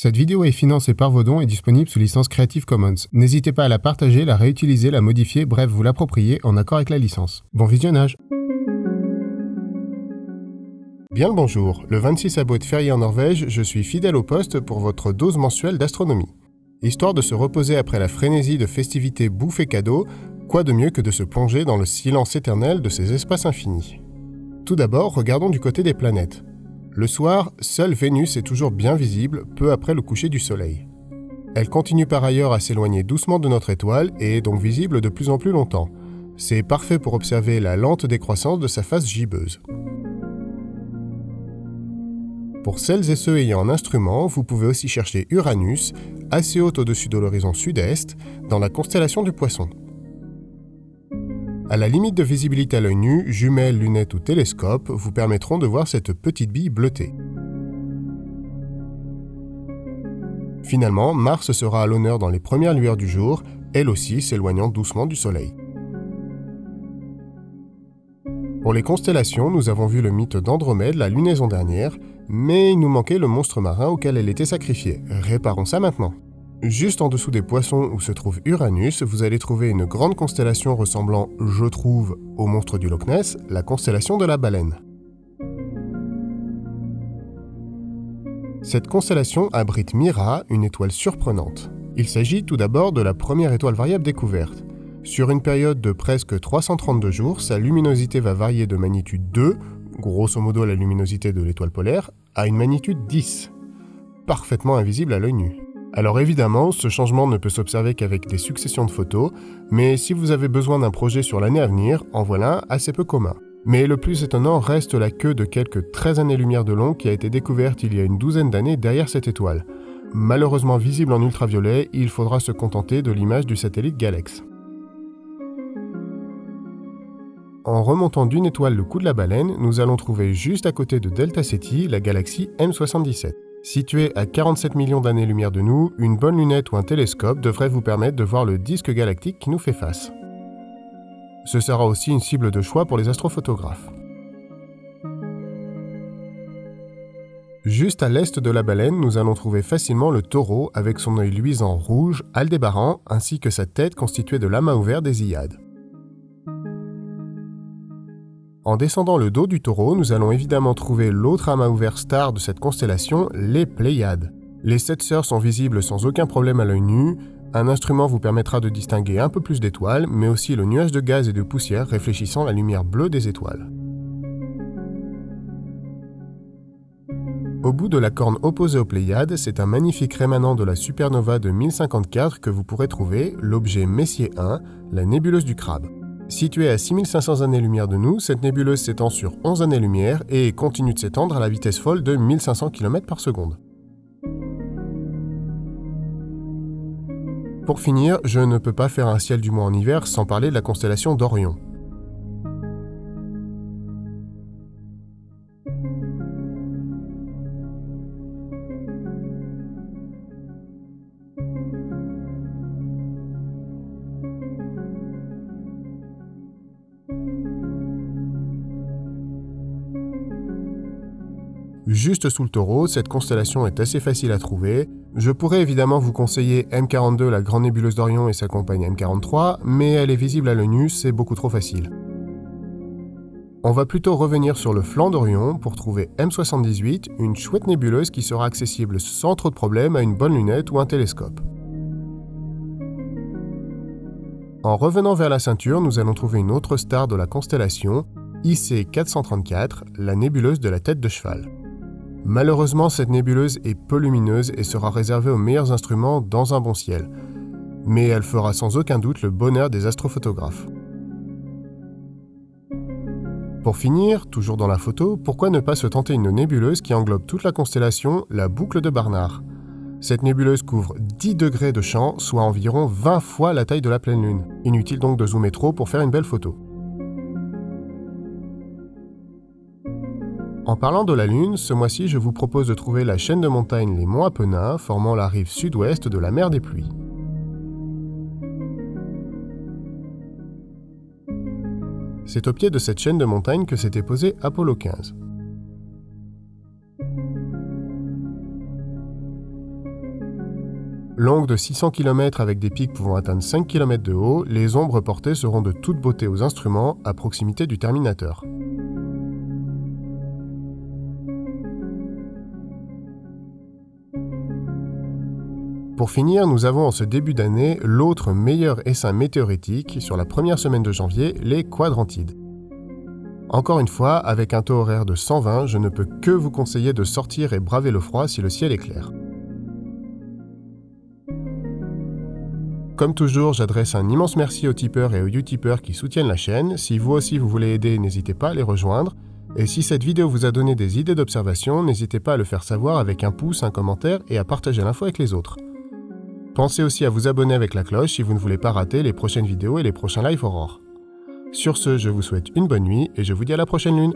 Cette vidéo est financée par vos dons et disponible sous licence Creative Commons. N'hésitez pas à la partager, la réutiliser, la modifier, bref, vous l'approprier en accord avec la licence. Bon visionnage Bien le bonjour, le 26 août férié en Norvège, je suis fidèle au poste pour votre dose mensuelle d'astronomie. Histoire de se reposer après la frénésie de festivités bouffe et cadeaux, quoi de mieux que de se plonger dans le silence éternel de ces espaces infinis? Tout d'abord, regardons du côté des planètes. Le soir, seule Vénus est toujours bien visible peu après le coucher du Soleil. Elle continue par ailleurs à s'éloigner doucement de notre étoile et est donc visible de plus en plus longtemps. C'est parfait pour observer la lente décroissance de sa face gibbeuse. Pour celles et ceux ayant un instrument, vous pouvez aussi chercher Uranus, assez haute au-dessus de l'horizon sud-est, dans la constellation du Poisson. À la limite de visibilité à l'œil nu, jumelles, lunettes ou télescope vous permettront de voir cette petite bille bleutée. Finalement, Mars sera à l'honneur dans les premières lueurs du jour, elle aussi s'éloignant doucement du Soleil. Pour les constellations, nous avons vu le mythe d'Andromède la lunaison dernière, mais il nous manquait le monstre marin auquel elle était sacrifiée. Réparons ça maintenant. Juste en dessous des poissons où se trouve Uranus, vous allez trouver une grande constellation ressemblant, je trouve, au monstre du Loch Ness, la constellation de la baleine. Cette constellation abrite Mira, une étoile surprenante. Il s'agit tout d'abord de la première étoile variable découverte. Sur une période de presque 332 jours, sa luminosité va varier de magnitude 2, grosso modo la luminosité de l'étoile polaire, à une magnitude 10, parfaitement invisible à l'œil nu. Alors évidemment, ce changement ne peut s'observer qu'avec des successions de photos, mais si vous avez besoin d'un projet sur l'année à venir, en voilà assez peu commun. Mais le plus étonnant reste la queue de quelques 13 années-lumière de long qui a été découverte il y a une douzaine d'années derrière cette étoile. Malheureusement visible en ultraviolet, il faudra se contenter de l'image du satellite Galex. En remontant d'une étoile le coup de la baleine, nous allons trouver juste à côté de Delta Ceti la galaxie M77. Située à 47 millions d'années-lumière de nous, une bonne lunette ou un télescope devrait vous permettre de voir le disque galactique qui nous fait face. Ce sera aussi une cible de choix pour les astrophotographes. Juste à l'est de la baleine, nous allons trouver facilement le taureau avec son œil luisant rouge, Aldébaran, ainsi que sa tête constituée de l'amas ouvert des Iades. En descendant le dos du taureau, nous allons évidemment trouver l'autre amas ouvert star de cette constellation, les Pléiades. Les sept sœurs sont visibles sans aucun problème à l'œil nu. Un instrument vous permettra de distinguer un peu plus d'étoiles, mais aussi le nuage de gaz et de poussière réfléchissant la lumière bleue des étoiles. Au bout de la corne opposée aux Pléiades, c'est un magnifique rémanent de la supernova de 1054 que vous pourrez trouver, l'objet Messier 1, la nébuleuse du crabe. Située à 6500 années-lumière de nous, cette nébuleuse s'étend sur 11 années-lumière et continue de s'étendre à la vitesse folle de 1500 km par seconde. Pour finir, je ne peux pas faire un ciel du mois en hiver sans parler de la constellation d'Orion. Juste sous le taureau, cette constellation est assez facile à trouver. Je pourrais évidemment vous conseiller M42, la grande nébuleuse d'Orion et sa compagne M43, mais elle est visible à l'œil nu, c'est beaucoup trop facile. On va plutôt revenir sur le flanc d'Orion pour trouver M78, une chouette nébuleuse qui sera accessible sans trop de problèmes à une bonne lunette ou un télescope. En revenant vers la ceinture, nous allons trouver une autre star de la constellation, IC 434, la nébuleuse de la tête de cheval. Malheureusement, cette nébuleuse est peu lumineuse et sera réservée aux meilleurs instruments dans un bon ciel. Mais elle fera sans aucun doute le bonheur des astrophotographes. Pour finir, toujours dans la photo, pourquoi ne pas se tenter une nébuleuse qui englobe toute la constellation, la boucle de Barnard? Cette nébuleuse couvre 10 degrés de champ, soit environ 20 fois la taille de la pleine lune. Inutile donc de zoomer trop pour faire une belle photo. En parlant de la Lune, ce mois-ci je vous propose de trouver la chaîne de montagnes les Monts Apennins formant la rive sud-ouest de la mer des pluies. C'est au pied de cette chaîne de montagnes que s'était posé Apollo 15. Longues de 600 km avec des pics pouvant atteindre 5 km de haut, les ombres portées seront de toute beauté aux instruments à proximité du terminateur. Pour finir, nous avons en ce début d'année l'autre meilleur essaim météoritique sur la première semaine de janvier, les quadrantides. Encore une fois, avec un taux horaire de 120, je ne peux que vous conseiller de sortir et braver le froid si le ciel est clair. Comme toujours, j'adresse un immense merci aux tipeurs et aux utipeurs qui soutiennent la chaîne. Si vous aussi vous voulez aider, n'hésitez pas à les rejoindre. Et si cette vidéo vous a donné des idées d'observation, n'hésitez pas à le faire savoir avec un pouce, un commentaire et à partager l'info avec les autres. Pensez aussi à vous abonner avec la cloche si vous ne voulez pas rater les prochaines vidéos et les prochains live aurores. Sur ce, je vous souhaite une bonne nuit et je vous dis à la prochaine lune.